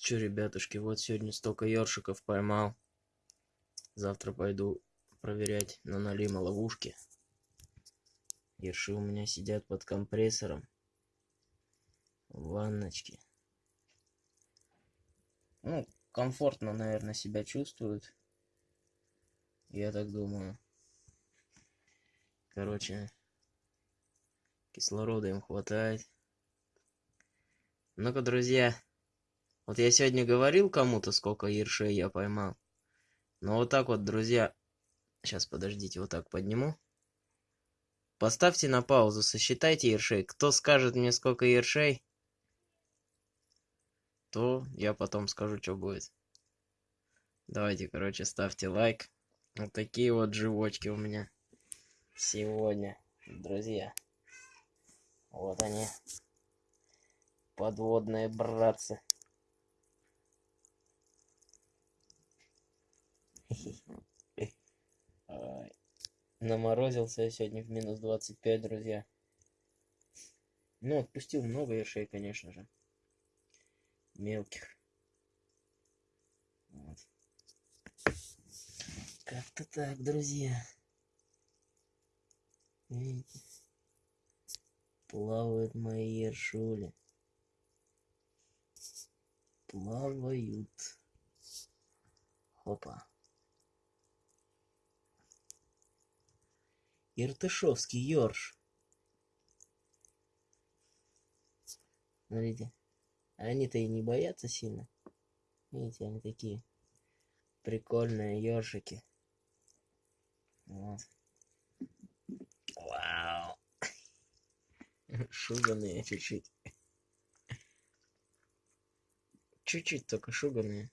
Че, ребятушки, вот сегодня столько ёршиков поймал. Завтра пойду проверять на налима ловушки. Ерши у меня сидят под компрессором. В ванночке. Ну, комфортно, наверное, себя чувствуют. Я так думаю. Короче, кислорода им хватает. Ну-ка, друзья, вот я сегодня говорил кому-то, сколько ершей я поймал. Но вот так вот, друзья, сейчас подождите, вот так подниму. Поставьте на паузу, сосчитайте ершей. Кто скажет мне, сколько ершей, то я потом скажу, что будет. Давайте, короче, ставьте лайк. Вот такие вот живочки у меня сегодня, друзья. Вот они, подводные братцы. Наморозился я сегодня в минус 25, друзья. Ну, отпустил много ершей, конечно же. Мелких. Вот. Как-то так, друзья. Видите? Плавают мои ершули. Плавают. Хопа. Иртышевский ёрш. Смотрите. Они-то и не боятся сильно. Видите, они такие прикольные ёршики. Вот. Вау. Шуганые чуть-чуть. Чуть-чуть только шуганые.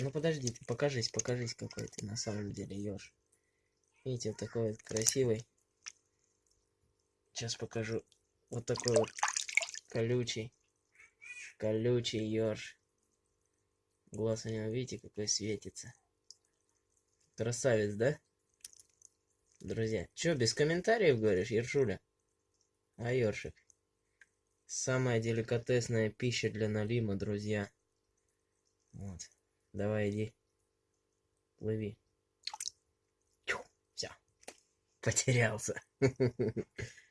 Ну подожди, ты покажись, покажись, какой ты на самом деле еж. Видите, вот такой вот красивый. Сейчас покажу. Вот такой вот колючий. Колючий еж. Глаз у него, видите, какой светится. Красавец, да? Друзья, чё, без комментариев говоришь, Ершуля? А ёршик? Самая деликатесная пища для налима, друзья. Вот. Давай, иди. Плыви. Все. Потерялся.